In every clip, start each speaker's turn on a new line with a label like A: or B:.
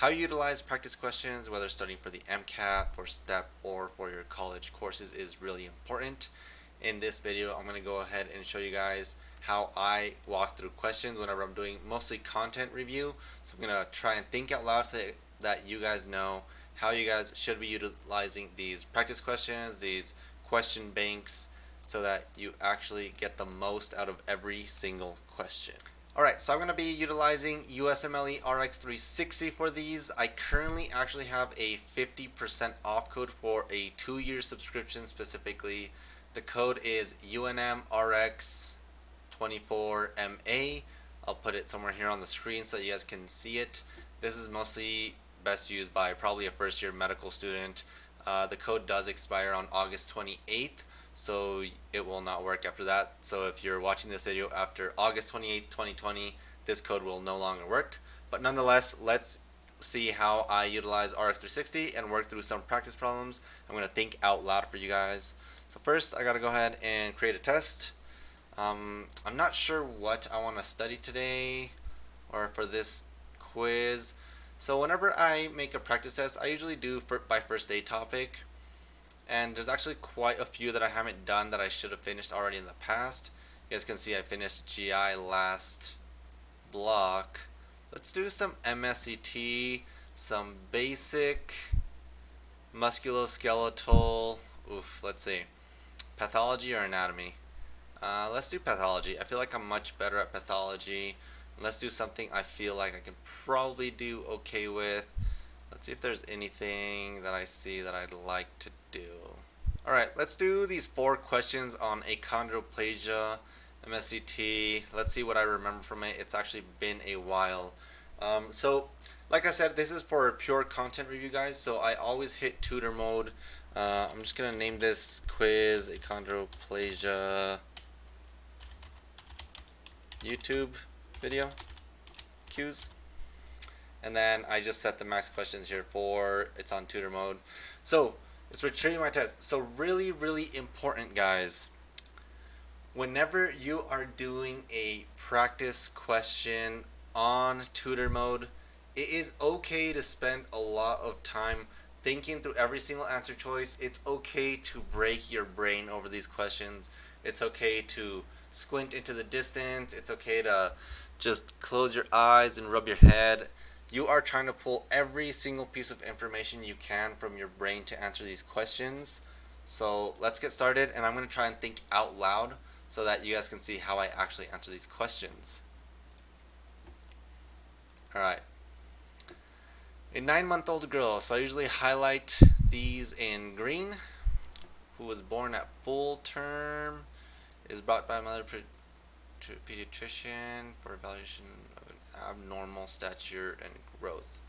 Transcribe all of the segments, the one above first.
A: how you utilize practice questions, whether studying for the MCAT, for STEP, or for your college courses is really important. In this video, I'm going to go ahead and show you guys how I walk through questions whenever I'm doing mostly content review. So I'm going to try and think out loud so that you guys know how you guys should be utilizing these practice questions, these question banks, so that you actually get the most out of every single question. Alright, so I'm going to be utilizing USMLE RX360 for these. I currently actually have a 50% off code for a two-year subscription specifically. The code is UNMRX24MA. I'll put it somewhere here on the screen so you guys can see it. This is mostly best used by probably a first year medical student. Uh, the code does expire on August 28th so it will not work after that. So if you're watching this video after August 28th, 2020, this code will no longer work. But nonetheless, let's see how I utilize RX360 and work through some practice problems. I'm going to think out loud for you guys. So first, I got to go ahead and create a test. Um, I'm not sure what I want to study today or for this quiz. So whenever I make a practice test, I usually do for, by first aid topic and there's actually quite a few that I haven't done that I should have finished already in the past. You guys can see I finished GI last block. Let's do some MSCT, some basic musculoskeletal, oof, let's see, pathology or anatomy. Uh, let's do pathology. I feel like I'm much better at pathology. Let's do something I feel like I can probably do okay with. Let's see if there's anything that I see that I'd like to do. Alright, let's do these four questions on achondroplasia, MSCT. Let's see what I remember from it. It's actually been a while. Um, so, like I said, this is for pure content review, guys. So I always hit tutor mode. Uh, I'm just going to name this quiz achondroplasia YouTube video cues and then I just set the max questions here for it's on tutor mode. So it's retrieving my test. So really really important guys. Whenever you are doing a practice question on tutor mode it is okay to spend a lot of time thinking through every single answer choice. It's okay to break your brain over these questions. It's okay to squint into the distance. It's okay to just close your eyes and rub your head you are trying to pull every single piece of information you can from your brain to answer these questions. So let's get started and I'm going to try and think out loud so that you guys can see how I actually answer these questions. Alright. A nine-month-old girl, so I usually highlight these in green, who was born at full term, is brought by a mother pediatrician for evaluation abnormal stature and growth.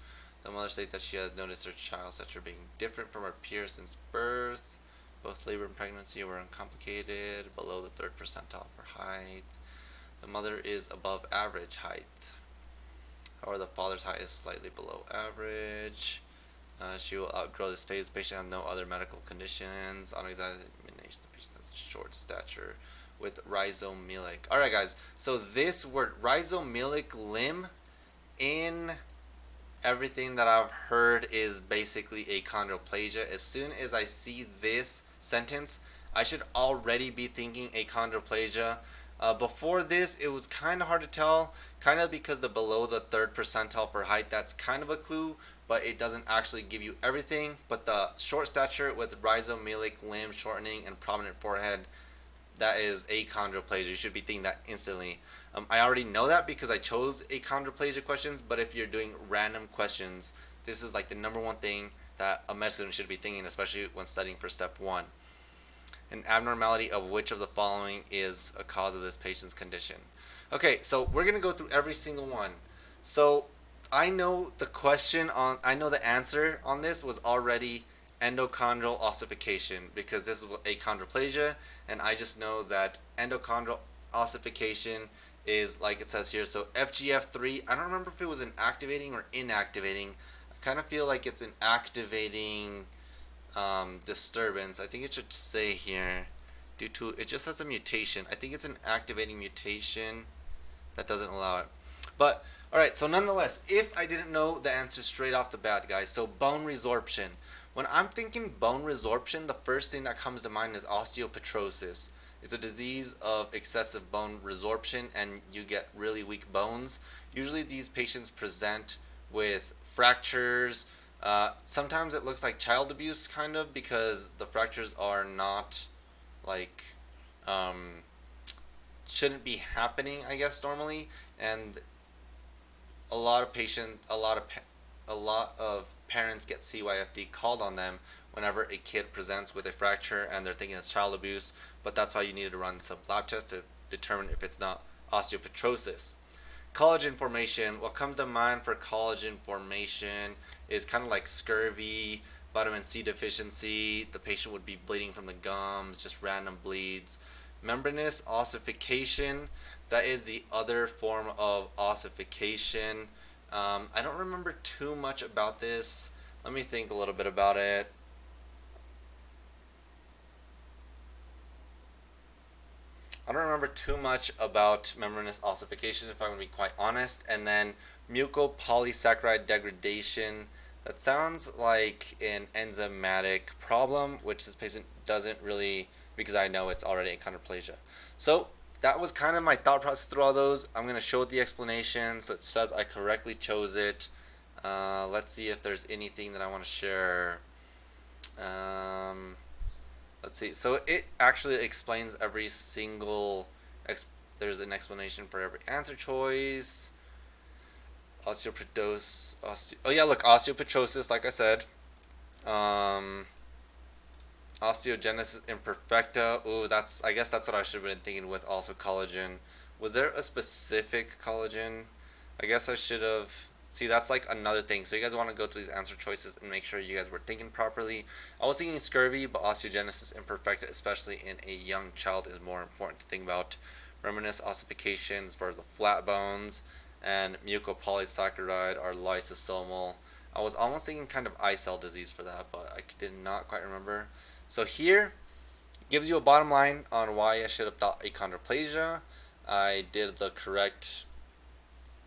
A: The mother states that she has noticed her child's stature being different from her peers since birth. Both labor and pregnancy were uncomplicated, below the third percentile for height. The mother is above average height. However, the father's height is slightly below average. Uh, she will outgrow this phase. The patient has no other medical conditions. On examination, the patient has a short stature with rhizomelic. Alright guys, so this word rhizomelic limb in everything that I've heard is basically achondroplasia. As soon as I see this sentence, I should already be thinking achondroplasia. Uh, before this, it was kind of hard to tell, kind of because the below the third percentile for height, that's kind of a clue, but it doesn't actually give you everything. But the short stature with rhizomelic limb shortening and prominent forehead, that is achondroplasia. You should be thinking that instantly. Um, I already know that because I chose achondroplasia questions, but if you're doing random questions, this is like the number one thing that a med student should be thinking, especially when studying for step one. An abnormality of which of the following is a cause of this patient's condition. Okay, so we're going to go through every single one. So I know the question on, I know the answer on this was already endochondral ossification because this is achondroplasia and I just know that endochondral ossification is like it says here so FGF3 I don't remember if it was an activating or inactivating. I kind of feel like it's an activating um, disturbance. I think it should say here due to it just has a mutation. I think it's an activating mutation that doesn't allow it. But Alright, so nonetheless, if I didn't know the answer straight off the bat, guys, so bone resorption. When I'm thinking bone resorption, the first thing that comes to mind is osteopetrosis. It's a disease of excessive bone resorption and you get really weak bones. Usually these patients present with fractures. Uh, sometimes it looks like child abuse, kind of, because the fractures are not like um, shouldn't be happening, I guess, normally, and a lot of patient, a lot of a lot of parents get CYFD called on them whenever a kid presents with a fracture and they're thinking it's child abuse, but that's why you need to run some lab tests to determine if it's not osteopetrosis. Collagen formation, what comes to mind for collagen formation is kind of like scurvy, vitamin C deficiency, the patient would be bleeding from the gums, just random bleeds. Membranous ossification, that is the other form of ossification. Um, I don't remember too much about this. Let me think a little bit about it. I don't remember too much about membranous ossification if I'm going to be quite honest. And then mucopolysaccharide degradation. That sounds like an enzymatic problem, which this patient doesn't really, because I know it's already achondroplasia. So that was kind of my thought process through all those. I'm going to show the explanation so it says I correctly chose it. Uh, let's see if there's anything that I want to share. Um, let's see. So it actually explains every single, there's an explanation for every answer choice. Osteopetrosis, osteo oh yeah, look, osteopetrosis, like I said. Um, Osteogenesis imperfecta. Ooh, that's I guess that's what I should have been thinking with also collagen. Was there a specific collagen? I guess I should have. See, that's like another thing. So you guys want to go through these answer choices and make sure you guys were thinking properly. I was thinking scurvy, but osteogenesis imperfecta, especially in a young child, is more important to think about. Membranous ossifications for the flat bones and mucopolysaccharide are lysosomal. I was almost thinking kind of I-cell disease for that, but I did not quite remember. So here gives you a bottom line on why I should have thought achondroplasia. I did the correct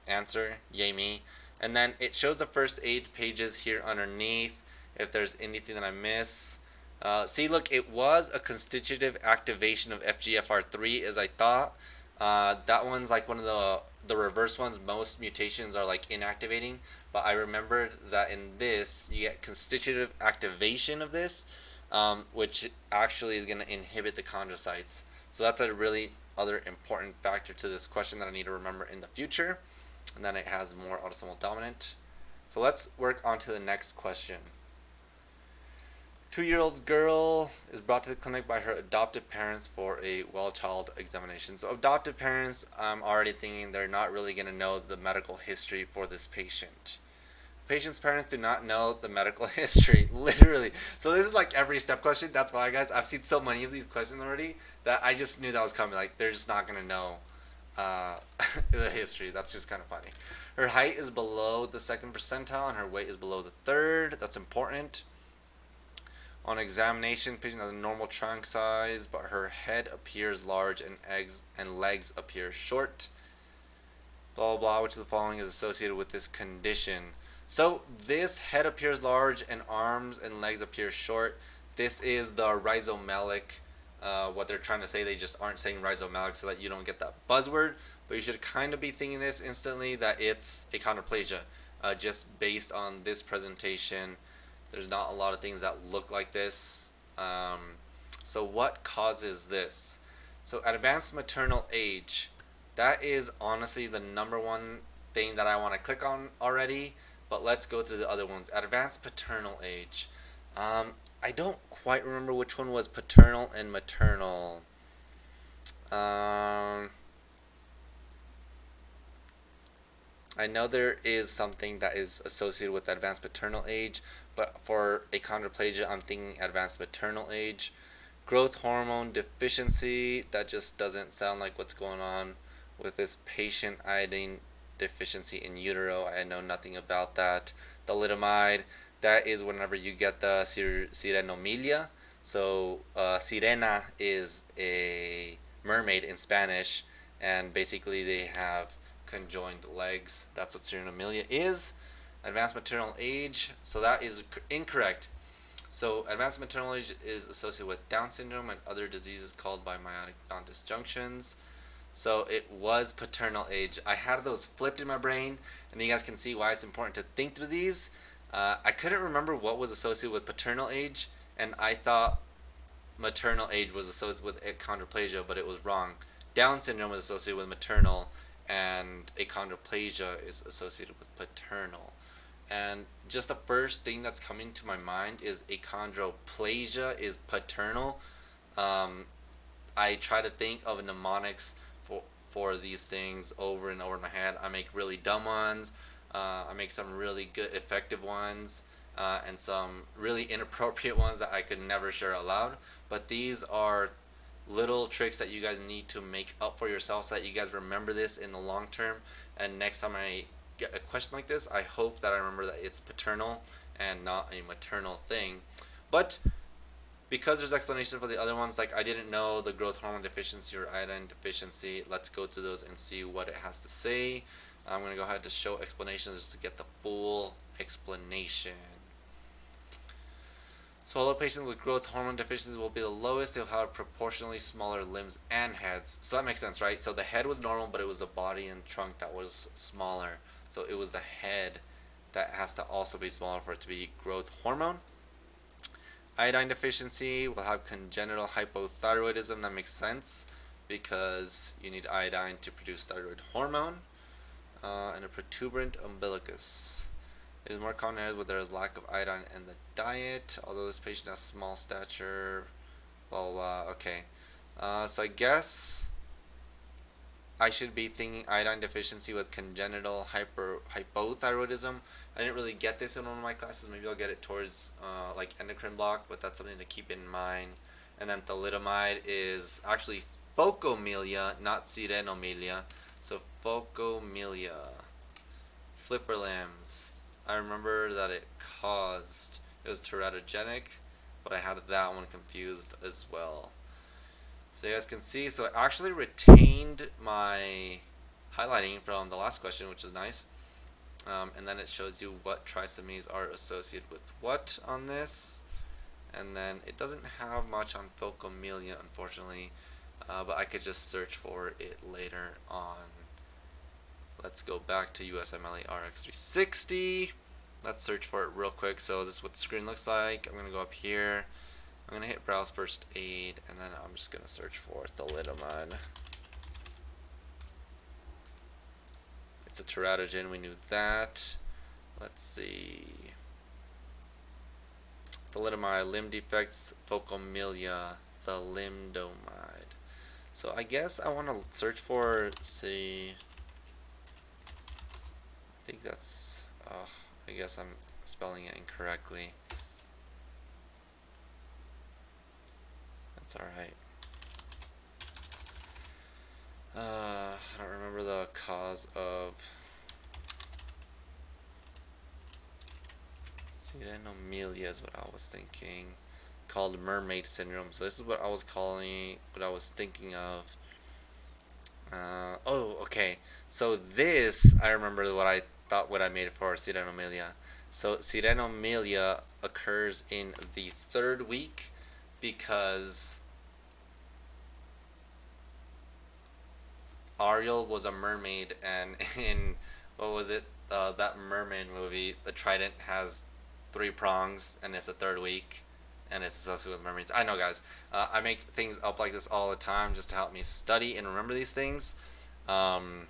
A: answer, yay me. And then it shows the first aid pages here underneath if there's anything that I miss. Uh, see, look, it was a constitutive activation of FGFR3 as I thought. Uh, that one's like one of the the reverse ones. Most mutations are like inactivating, but I remembered that in this you get constitutive activation of this, um, which actually is going to inhibit the chondrocytes. So that's a really other important factor to this question that I need to remember in the future. And then it has more autosomal dominant. So let's work on to the next question. Two-year-old girl is brought to the clinic by her adoptive parents for a well child examination. So adoptive parents, I'm already thinking they're not really going to know the medical history for this patient. Patient's parents do not know the medical history, literally. So this is like every step question. That's why, guys, I've seen so many of these questions already that I just knew that was coming. Like, they're just not going to know uh, the history. That's just kind of funny. Her height is below the second percentile and her weight is below the third. That's important. On examination, patient has a normal trunk size, but her head appears large and eggs and legs appear short. Blah, blah, blah, which of the following is associated with this condition? So this head appears large and arms and legs appear short. This is the rhizomelic. Uh, what they're trying to say, they just aren't saying rhizomelic so that you don't get that buzzword. But you should kind of be thinking this instantly that it's achondroplasia. Uh, just based on this presentation, there's not a lot of things that look like this. Um, so what causes this? So advanced maternal age, that is honestly the number one thing that I want to click on already but let's go through the other ones. Advanced paternal age. Um, I don't quite remember which one was paternal and maternal. Um, I know there is something that is associated with advanced paternal age, but for achondroplasia, I'm thinking advanced maternal age. Growth hormone deficiency, that just doesn't sound like what's going on with this patient iodine deficiency in utero. I know nothing about that. Thalidomide, that is whenever you get the sir sirenomelia. So uh, sirena is a mermaid in Spanish, and basically they have conjoined legs. That's what Sirenomelia is. Advanced maternal age. So that is incorrect. So advanced maternal age is associated with Down syndrome and other diseases called by meiotic non-disjunctions. So it was paternal age. I had those flipped in my brain, and you guys can see why it's important to think through these. Uh, I couldn't remember what was associated with paternal age, and I thought maternal age was associated with achondroplasia, but it was wrong. Down syndrome was associated with maternal, and achondroplasia is associated with paternal. And just the first thing that's coming to my mind is achondroplasia is paternal. Um, I try to think of mnemonics for these things over and over in my head. I make really dumb ones. Uh, I make some really good, effective ones, uh, and some really inappropriate ones that I could never share aloud. But these are little tricks that you guys need to make up for yourself so that you guys remember this in the long term. And next time I get a question like this, I hope that I remember that it's paternal and not a maternal thing. But because there's explanation for the other ones, like I didn't know the growth hormone deficiency or iodine deficiency, let's go through those and see what it has to say. I'm going to go ahead to show explanations just to get the full explanation. So although patients with growth hormone deficiency will be the lowest, they'll have proportionally smaller limbs and heads. So that makes sense, right? So the head was normal, but it was the body and trunk that was smaller. So it was the head that has to also be smaller for it to be growth hormone. Iodine deficiency will have congenital hypothyroidism. That makes sense because you need iodine to produce thyroid hormone. Uh, and a protuberant umbilicus. It is more common where there is lack of iodine in the diet, although this patient has small stature, blah blah, blah. okay. Uh, so I guess I should be thinking iodine deficiency with congenital hyper hypothyroidism. I didn't really get this in one of my classes. Maybe I'll get it towards uh, like endocrine block, but that's something to keep in mind. And then thalidomide is actually phocomelia, not sirenomelia. So phocomelia, flipper limbs. I remember that it caused, it was teratogenic, but I had that one confused as well. So you guys can see, so it actually retained my highlighting from the last question, which is nice. Um, and then it shows you what trisomies are associated with what on this. And then it doesn't have much on phocomelia, unfortunately, uh, but I could just search for it later on. Let's go back to USMLE RX360. Let's search for it real quick. So this is what the screen looks like. I'm going to go up here. I'm going to hit browse first aid and then I'm just going to search for thalidomide. It's a teratogen, we knew that. Let's see. Thalidomide, limb defects, phocomelia, thalidomide. So I guess I want to search for, see, I think that's, oh, I guess I'm spelling it incorrectly. That's alright. Uh, I don't remember the cause of Sirenomelia is what I was thinking. Called mermaid syndrome. So this is what I was calling, what I was thinking of. Uh, oh, okay. So this, I remember what I thought what I made for Sirenomelia. So Sirenomelia occurs in the third week because Ariel was a mermaid, and in what was it? Uh, that mermaid movie, the trident has three prongs, and it's a third week, and it's associated with mermaids. I know, guys. Uh, I make things up like this all the time just to help me study and remember these things. Um,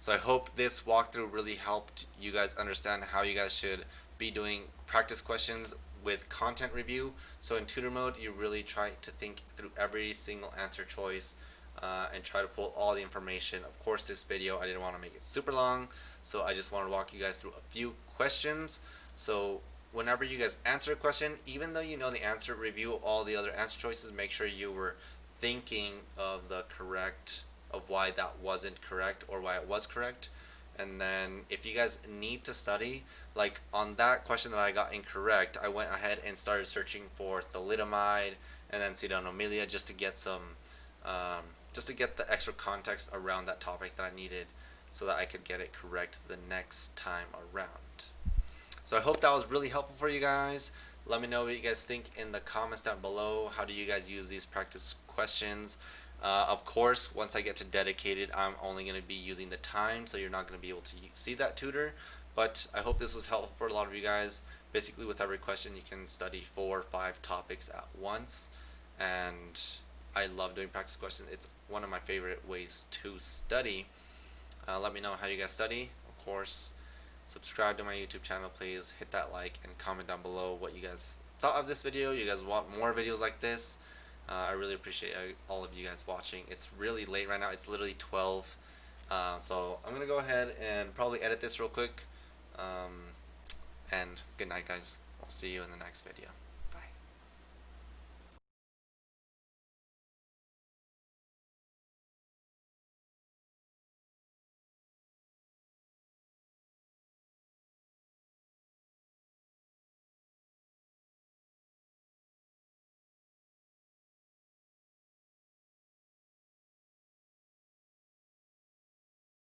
A: so I hope this walkthrough really helped you guys understand how you guys should be doing practice questions with content review. So in tutor mode, you really try to think through every single answer choice uh, and try to pull all the information. Of course, this video, I didn't want to make it super long, so I just want to walk you guys through a few questions. So whenever you guys answer a question, even though you know the answer, review all the other answer choices. Make sure you were thinking of the correct, of why that wasn't correct or why it was correct. And then if you guys need to study, like on that question that I got incorrect, I went ahead and started searching for thalidomide and then Sirenomelia just to get some, um, just to get the extra context around that topic that I needed. so that I could get it correct the next time around. So I hope that was really helpful for you guys. Let me know what you guys think in the comments down below. How do you guys use these practice questions? Uh, of course, once I get to dedicated, I'm only going to be using the time, so you're not going to be able to see that tutor. But I hope this was helpful for a lot of you guys. Basically, with every question, you can study four or five topics at once. And I love doing practice questions. It's one of my favorite ways to study. Uh, let me know how you guys study. Of course, subscribe to my YouTube channel, please. Hit that like and comment down below what you guys thought of this video. You guys want more videos like this. Uh, I really appreciate all of you guys watching. It's really late right now. It's literally 12. Uh, so I'm going to go ahead and probably edit this real quick. Um, and good night, guys. I'll see you in the next video.